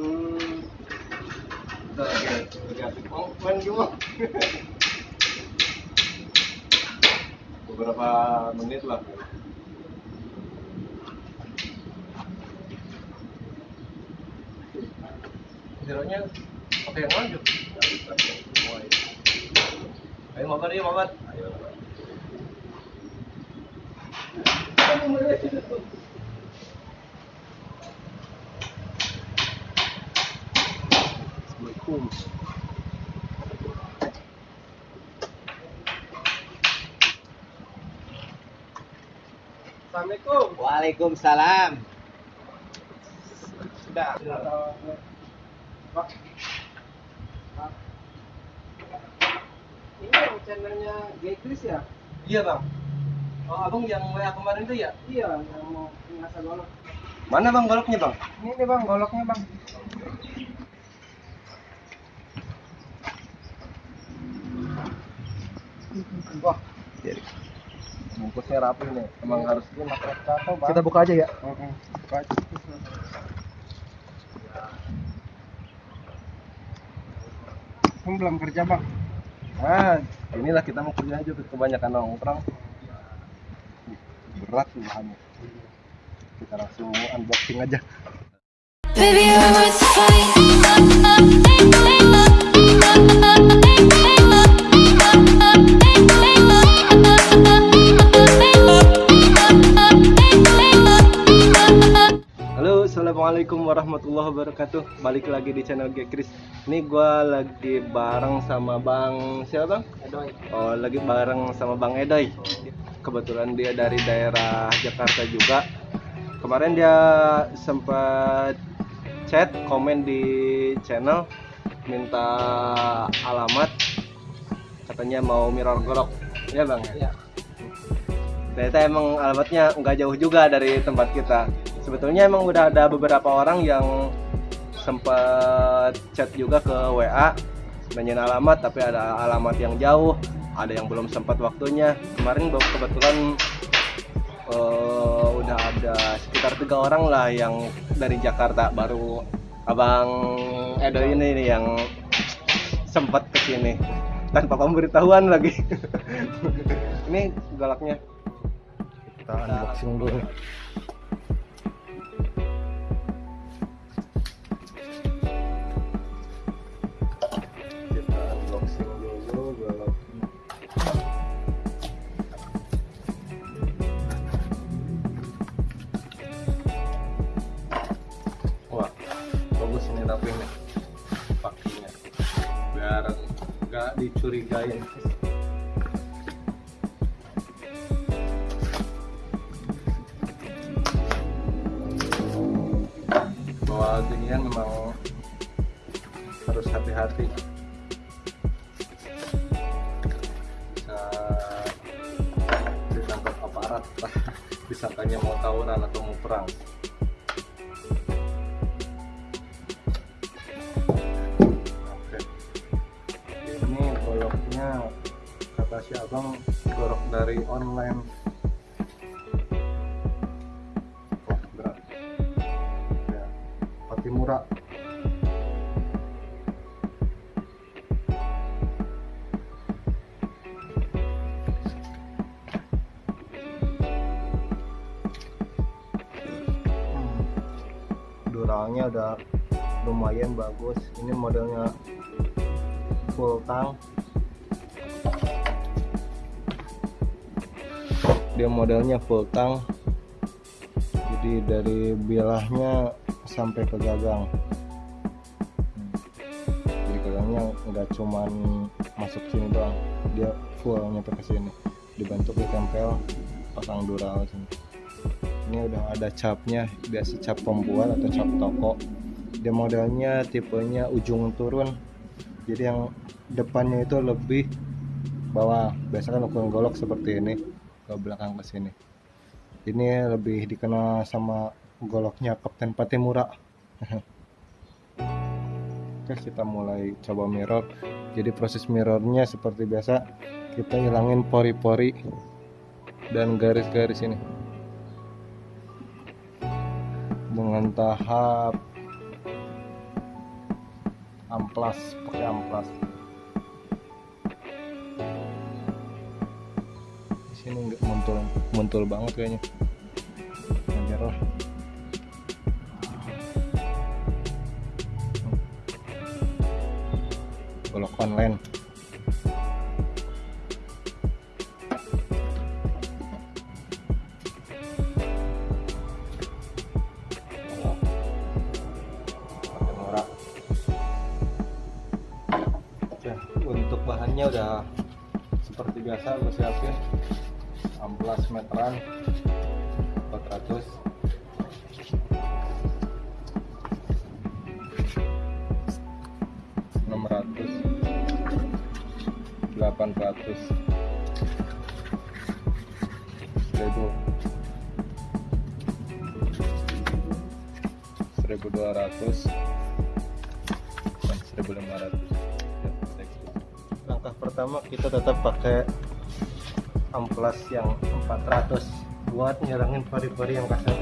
Hmm. Asik main juga. Beberapa menit lah. Zeronya pakai yang lanjut. Ayo mabar ya mabar. Ayo. Assalamualaikum. Assalamualaikum. Waalaikumsalam. Sudah. Pak. Pak. Ini yang channelnya Gekris ya? Iya bang. Oh abang yang WA kemarin tuh ya? Iya, yang mau ngasah golok. Mana bang goloknya bang? Ini nih bang goloknya bang. Wah, jadi bungkusnya rapi nih. Emang harus ini pakai tato bang. Kita buka aja ya. Buka aja. Kamu belum kerja bang? Nah, inilah kita mau kerja aja kebanyakan nongkrong. Berat sih bahannya. Kita langsung unboxing aja. Baby, you're worth the assalamualaikum warahmatullahi wabarakatuh. Balik lagi di channel Gekris. Ini gua lagi bareng sama Bang siapa bang? Edoy. Oh, lagi bareng sama Bang Edoy. Kebetulan dia dari daerah Jakarta juga. Kemarin dia sempat chat, komen di channel, minta alamat. Katanya mau mirror golok. Iya bang? Iya. Ternyata emang alamatnya nggak jauh juga dari tempat kita sebetulnya emang udah ada beberapa orang yang sempat chat juga ke WA nanyain alamat tapi ada alamat yang jauh ada yang belum sempat waktunya. Kemarin kebetulan eh, udah ada sekitar tiga orang lah yang dari Jakarta. Baru abang Edo ini yang sempat ke sini tanpa pemberitahuan lagi. Ini galaknya. Kita unboxing dulu tapi nih pakinya biar nggak dicurigain. Bahwa ginian memang harus hati-hati. Bisa ditangkap aparat disangkanya mau tawuran atau mau perang si abang golok dari online. Wah berat. Ya Patimura Hmm. duralnya udah lumayan bagus. Ini modelnya full tank dia modelnya full tank jadi dari bilahnya sampai ke gagang. Jadi gagangnya nggak cuman masuk sini doang dia full nyampe ke sini. Dibantu ditempel pasang dural sini. Ini udah ada capnya biasa cap pembuat atau cap toko. Dia modelnya tipenya ujung turun. Jadi yang depannya itu lebih bawah. Biasa kan ukuran golok seperti ini ke belakang ke sini. Ini lebih dikenal sama goloknya Kapten Patimura oke kita mulai coba mirror. Jadi proses mirrornya seperti biasa kita hilangin pori-pori dan garis-garis ini. Dengan tahap amplas pakai amplas nggak muntul muntul banget kayaknya. Anjir lah. golok online. Oke, untuk bahannya udah seperti biasa gue siapin amplas meteran 400 600 800 1000 1200 dan 1500 Ya, thanks. langkah pertama kita tetap pakai amplas yang 400 buat nyerangin pari-pari yang kasar.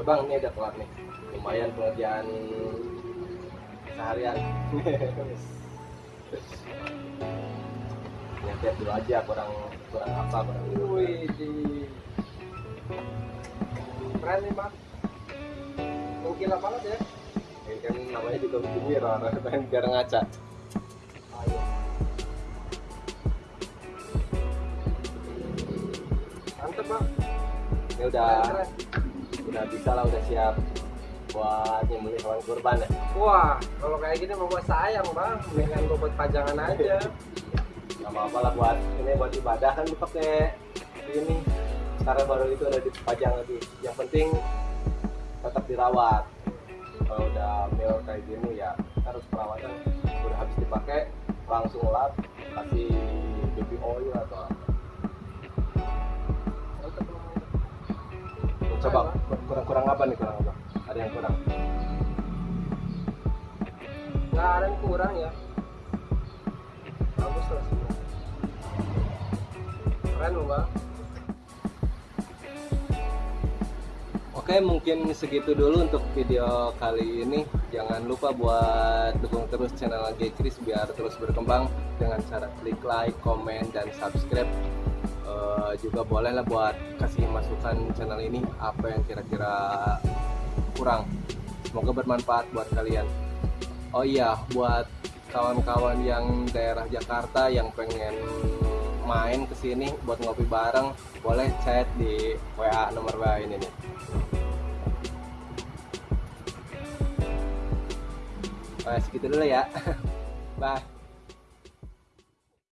Oke bang, ini udah kelar nih. Lumayan pengerjaan seharian. Lihat dulu aja kurang kurang apa kurang. Wih, di keren nih bang. Mungkin banget ya. Ini kan namanya juga bikin mirror, biar ngaca. Ayo. Mantep bang. Ini udah Keren, udah bisa lah, udah siap buat nyembelih hewan kurban ya. Wah, kalau kayak gini mau gua sayang bang, mendingan gua buat pajangan aja. Gak apa-apa lah buat ini buat ibadah kan dipakai ini. Karena baru itu udah dipajang lagi. Yang penting tetap dirawat. Kalau udah mil kayak gini ya harus perawatan. Udah habis dipakai langsung lap kasih baby oil atau Coba kurang-kurang apa nih kurang apa? Ada yang kurang? Nggak ada yang kurang ya. Bagus lah semua. Keren loh bang. Oke, mungkin segitu dulu untuk video kali ini. Jangan lupa buat dukung terus channel G Chris biar terus berkembang dengan cara klik like, komen, dan subscribe. Eh, juga boleh lah buat kasih masukan channel ini apa yang kira-kira kurang. Semoga bermanfaat buat kalian. Oh iya, buat kawan-kawan yang daerah Jakarta yang pengen main ke sini buat ngopi bareng, boleh chat di WA nomor WA ini nih. Nah, segitu dulu ya. Bye.